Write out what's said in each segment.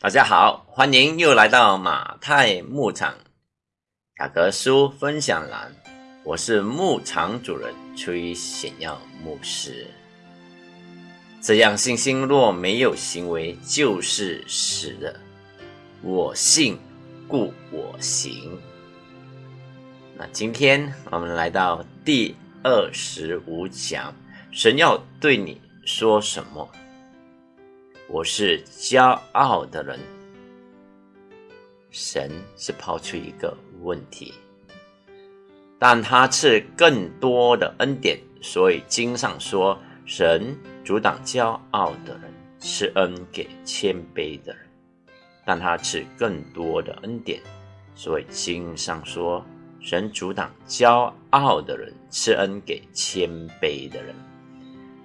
大家好，欢迎又来到马太牧场雅各书分享栏。我是牧场主人崔显耀牧师。这样信心若没有行为，就是死的。我信，故我行。那今天我们来到第二十五讲，神要对你说什么？我是骄傲的人。神是抛出一个问题，但他赐更多的恩典，所以经上说，神阻挡骄傲的人，赐恩给谦卑的人。但他赐更多的恩典，所以经上说，神阻挡骄傲的人，赐恩给谦卑的人。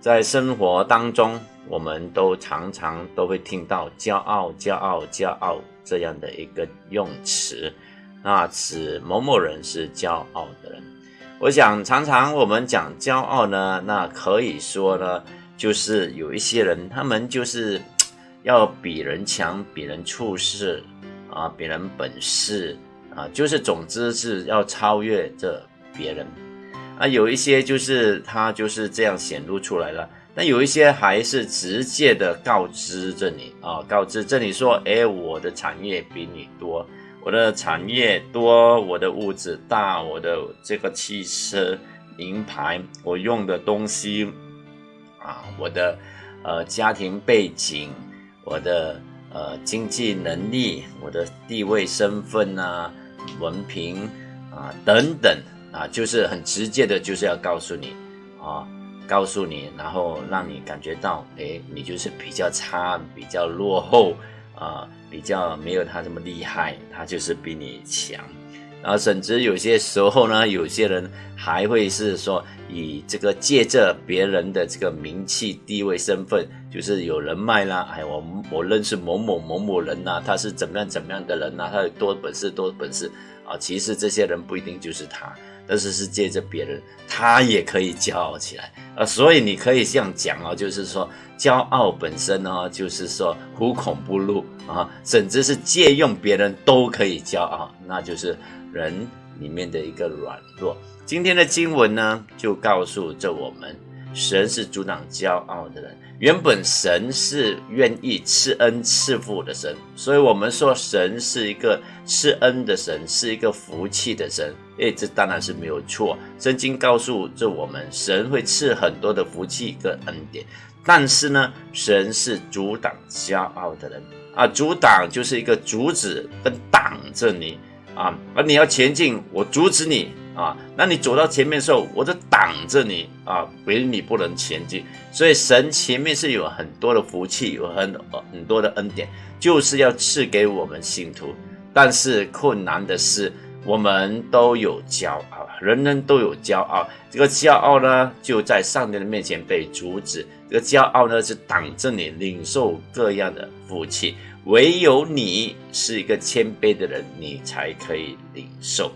在生活当中，我们都常常都会听到“骄傲”“骄傲”“骄傲”这样的一个用词，那指某某人是骄傲的人。我想，常常我们讲骄傲呢，那可以说呢，就是有一些人，他们就是要比人强，比人处事啊，比人本事啊，就是总之是要超越这别人。啊，有一些就是他就是这样显露出来了，那有一些还是直接的告知着你啊，告知这里说，哎，我的产业比你多，我的产业多，我的屋子大，我的这个汽车名牌，我用的东西啊，我的呃家庭背景，我的呃经济能力，我的地位身份啊，文凭啊等等。啊，就是很直接的，就是要告诉你，啊，告诉你，然后让你感觉到，哎，你就是比较差，比较落后，啊，比较没有他这么厉害，他就是比你强。然后甚至有些时候呢，有些人还会是说，以这个借着别人的这个名气、地位、身份，就是有人脉啦，哎，我我认识某某某某人呐，他是怎么样怎么样的人呐，他有多本事多本事啊，其实这些人不一定就是他。但是是借着别人，他也可以骄傲起来啊！所以你可以这样讲哦，就是说骄傲本身呢，就是说无孔不入啊，甚至是借用别人都可以骄傲，那就是人里面的一个软弱。今天的经文呢，就告诉着我们。神是阻挡骄傲的人。原本神是愿意赐恩赐福的神，所以我们说神是一个赐恩的神，是一个福气的神。诶，这当然是没有错。圣经告诉着我们，神会赐很多的福气跟恩典。但是呢，神是阻挡骄傲的人啊，阻挡就是一个阻止跟挡着你啊，而你要前进，我阻止你。啊，那你走到前面的时候，我就挡着你啊，唯你不能前进。所以神前面是有很多的福气，有很很多的恩典，就是要赐给我们信徒。但是困难的是，我们都有骄傲，人人都有骄傲。这个骄傲呢，就在上帝的面前被阻止。这个骄傲呢，是挡着你领受各样的福气。唯有你是一个谦卑的人，你才可以领受。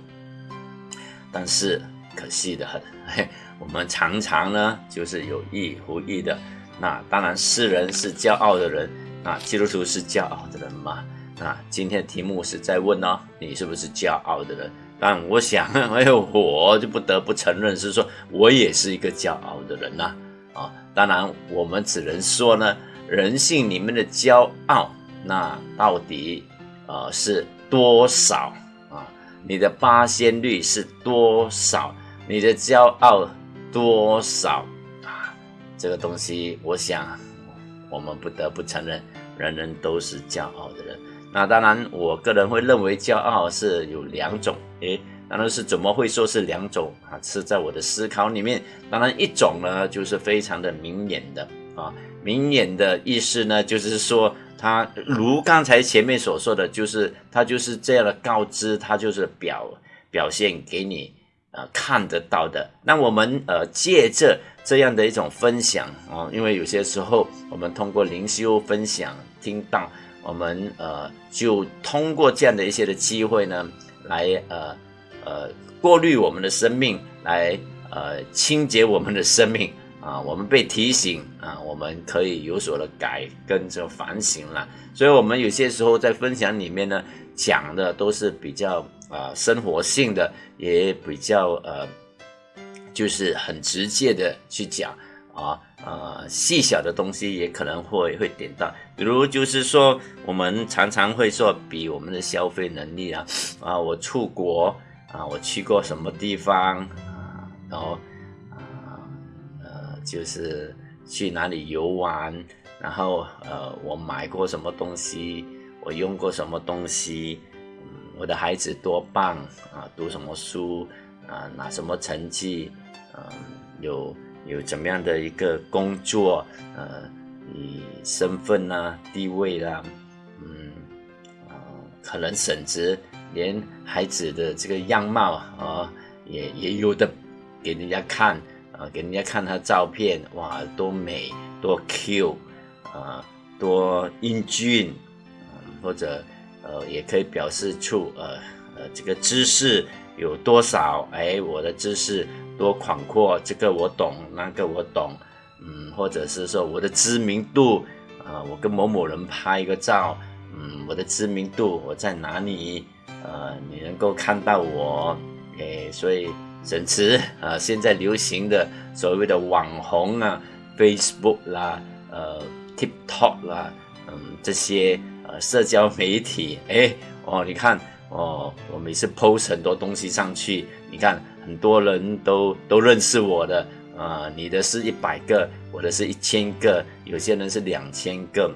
但是可惜的很，我们常常呢就是有意无意的。那当然，世人是骄傲的人，那基督徒是骄傲的人吗？那今天的题目是在问哦，你是不是骄傲的人？但我想，哎呦，我就不得不承认是说，我也是一个骄傲的人呐。啊，当然，我们只能说呢，人性里面的骄傲，那到底呃是多少啊？你的八仙率是多少？你的骄傲多少啊？这个东西，我想我们不得不承认，人人都是骄傲的人。那当然，我个人会认为骄傲是有两种。诶，当然是怎么会说是两种啊？是在我的思考里面，当然一种呢，就是非常的明眼的啊。明眼的意思呢，就是说。他如刚才前面所说的，就是他就是这样的告知，他就是表表现给你呃看得到的。那我们呃借着这样的一种分享啊，因为有些时候我们通过灵修分享听到，我们呃就通过这样的一些的机会呢，来呃呃过滤我们的生命，来呃清洁我们的生命，啊，我们被提醒啊，我们可以有所的改跟着反省了。所以，我们有些时候在分享里面呢，讲的都是比较啊生活性的，也比较呃，就是很直接的去讲啊呃细小的东西也可能会会点到，比如就是说，我们常常会说比我们的消费能力啊啊，我出国啊，我去过什么地方啊，然后啊呃。就是去哪里游玩，然后呃，我买过什么东西，我用过什么东西，我的孩子多棒啊，读什么书啊，拿什么成绩，嗯，有有怎么样的一个工作，呃，你身份呐，地位啦，嗯，啊，可能甚至连孩子的这个样貌啊，也也有的给人家看。啊，给人家看他照片，哇，多美，多 Q，啊，多英俊，嗯，或者呃，也可以表示出呃呃这个知识有多少，哎，我的知识多广阔，这个我懂，那个我懂，嗯，或者是说我的知名度，啊，我跟某某人拍一个照，嗯，我的知名度我在哪里，呃，你能够看到我，哎，所以。甚至啊，现在流行的所谓的网红啊，Facebook 啦，呃，TikTok 啦，嗯，这些呃社交媒体，哎，哦，你看，哦，我每次 post 很多东西上去，你看很多人都都认识我的，啊，你的是一百个，我的是一千个，有些人是两千个，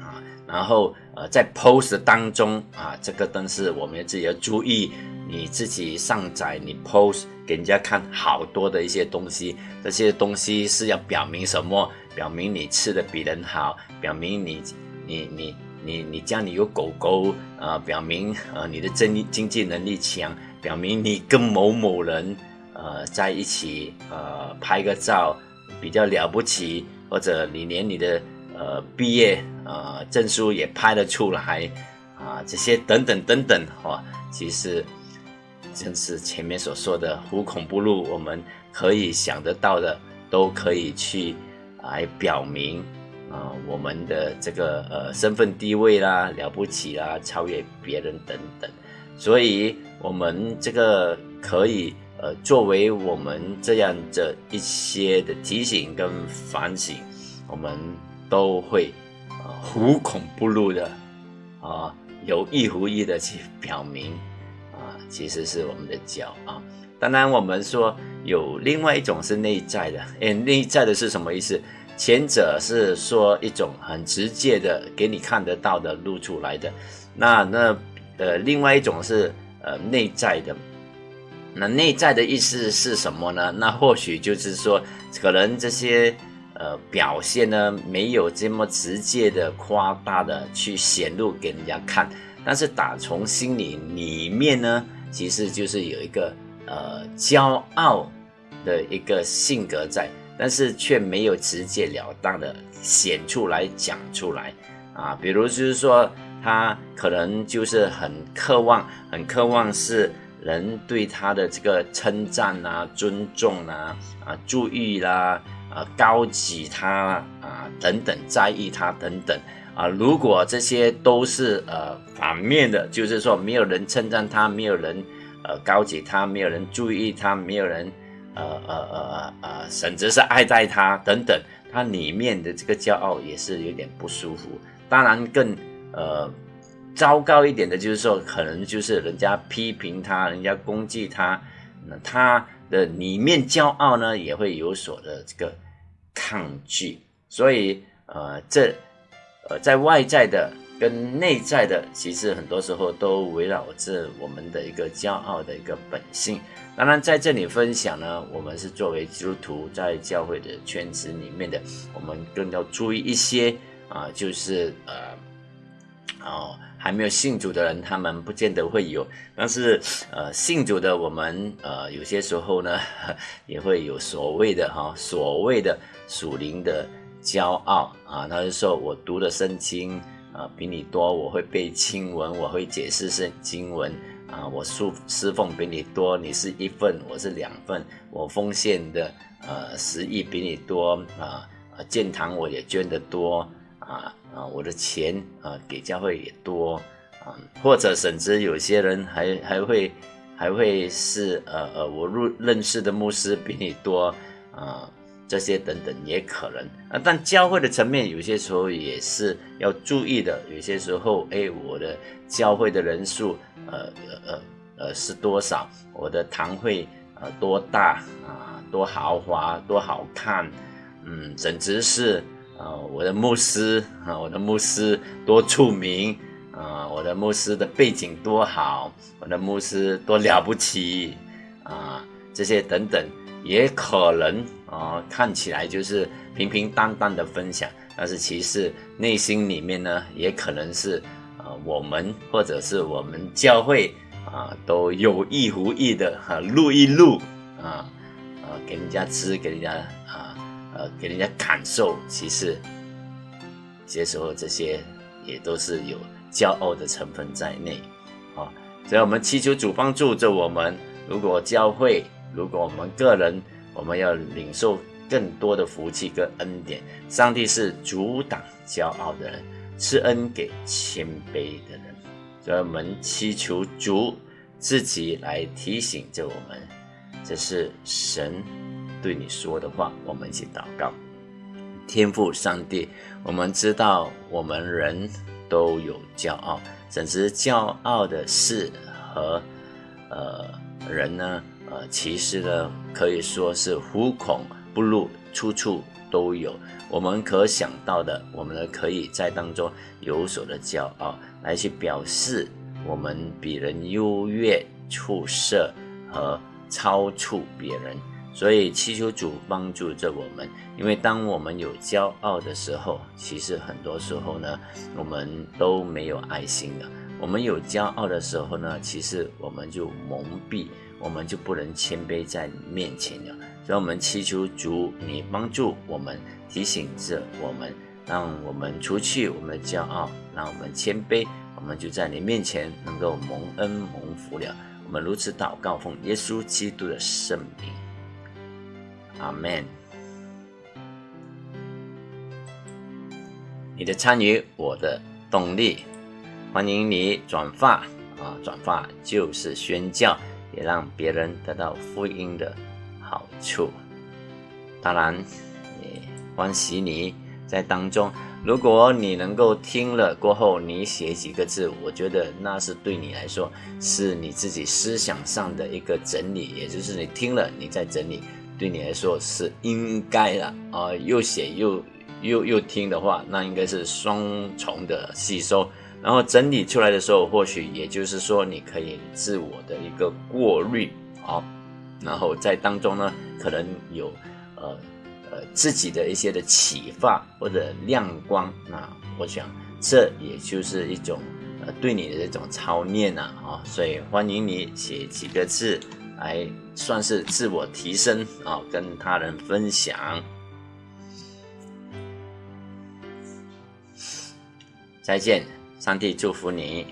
啊，然后呃，在 post 当中啊，这个都是我们自己要注意。你自己上载，你 post 给人家看好多的一些东西，这些东西是要表明什么？表明你吃的比人好，表明你你你你你家里有狗狗啊，表明呃你的经经济能力强，表明你跟某某人呃在一起呃拍个照比较了不起，或者你连你的呃毕业呃证书也拍得出来啊，这些等等等等哈，其实。正是前面所说的“无孔不入”，我们可以想得到的，都可以去来表明啊，我们的这个呃身份地位啦，了不起啦，超越别人等等。所以，我们这个可以呃作为我们这样的一些的提醒跟反省，我们都会啊无孔不入的啊有意无意的去表明。其实是我们的脚啊。当然，我们说有另外一种是内在的。诶，内在的是什么意思？前者是说一种很直接的给你看得到的露出来的。那那呃，另外一种是呃内在的。那内在的意思是什么呢？那或许就是说，可能这些呃表现呢，没有这么直接的夸大的去显露给人家看，但是打从心里里面呢。其实就是有一个呃骄傲的一个性格在，但是却没有直截了当的显出来讲出来啊。比如就是说，他可能就是很渴望，很渴望是人对他的这个称赞啊、尊重啊、啊注意啦、啊高级他啊等等，在意他等等啊。如果这些都是呃。反面的，就是说没有人称赞他，没有人呃高举他，没有人注意他，没有人呃呃呃呃，甚至是爱戴他等等，他里面的这个骄傲也是有点不舒服。当然更呃糟糕一点的就是说，可能就是人家批评他，人家攻击他，那他的里面骄傲呢也会有所的这个抗拒。所以呃这在外在的。跟内在的，其实很多时候都围绕着我们的一个骄傲的一个本性。当然，在这里分享呢，我们是作为基督徒在教会的圈子里面的，我们更要注意一些啊，就是呃，哦，还没有信主的人，他们不见得会有，但是呃，信主的我们呃，有些时候呢，也会有所谓的哈，所谓的属灵的骄傲啊，他就说我读的圣经。啊，比你多，我会背经文，我会解释圣经文啊，我侍侍奉比你多，你是一份，我是两份，我奉献的呃十亿比你多啊，建堂我也捐得多啊啊，我的钱啊给教会也多啊，或者甚至有些人还还会还会是呃呃，我入认识的牧师比你多啊。这些等等也可能啊，但教会的层面有些时候也是要注意的。有些时候，哎，我的教会的人数，呃呃呃是多少？我的堂会呃多大啊？多豪华？多好看？嗯，甚至是呃我的牧师啊，我的牧师多出名啊？我的牧师的背景多好？我的牧师多了不起啊？这些等等也可能。啊，看起来就是平平淡淡的分享，但是其实内心里面呢，也可能是呃我们或者是我们教会啊，都有意无意的哈录一录啊，呃给人家吃，给人家啊呃给人家感受，其实接受这些也都是有骄傲的成分在内啊，所以我们祈求主帮助着我们，如果教会，如果我们个人。我们要领受更多的福气跟恩典。上帝是阻挡骄傲的人，施恩给谦卑的人。所以我们祈求主自己来提醒着我们，这是神对你说的话。我们一起祷告：天父上帝，我们知道我们人都有骄傲，甚至骄傲的事和呃人呢。呃，其实呢，可以说是虎孔不入，处处都有。我们可想到的，我们呢可以在当中有所的骄傲，来去表示我们比人优越、出色和超出别人。所以祈求主帮助着我们，因为当我们有骄傲的时候，其实很多时候呢，我们都没有爱心的。我们有骄傲的时候呢，其实我们就蒙蔽。我们就不能谦卑在面前了，所以我们祈求主，你帮助我们，提醒着我们，让我们除去我们的骄傲，让我们谦卑，我们就在你面前能够蒙恩蒙福了。我们如此祷告，奉耶稣基督的圣名，阿门。你的参与，我的动力，欢迎你转发啊，转发就是宣教。也让别人得到福音的好处。当然，也欢喜你在当中。如果你能够听了过后，你写几个字，我觉得那是对你来说是你自己思想上的一个整理，也就是你听了你在整理，对你来说是应该的啊。又写又又又听的话，那应该是双重的吸收。然后整理出来的时候，或许也就是说，你可以自我的一个过滤，啊，然后在当中呢，可能有呃呃自己的一些的启发或者亮光，那我想这也就是一种呃对你的这种操练呐，啊，所以欢迎你写几个字来算是自我提升啊，跟他人分享。再见。上帝祝福你。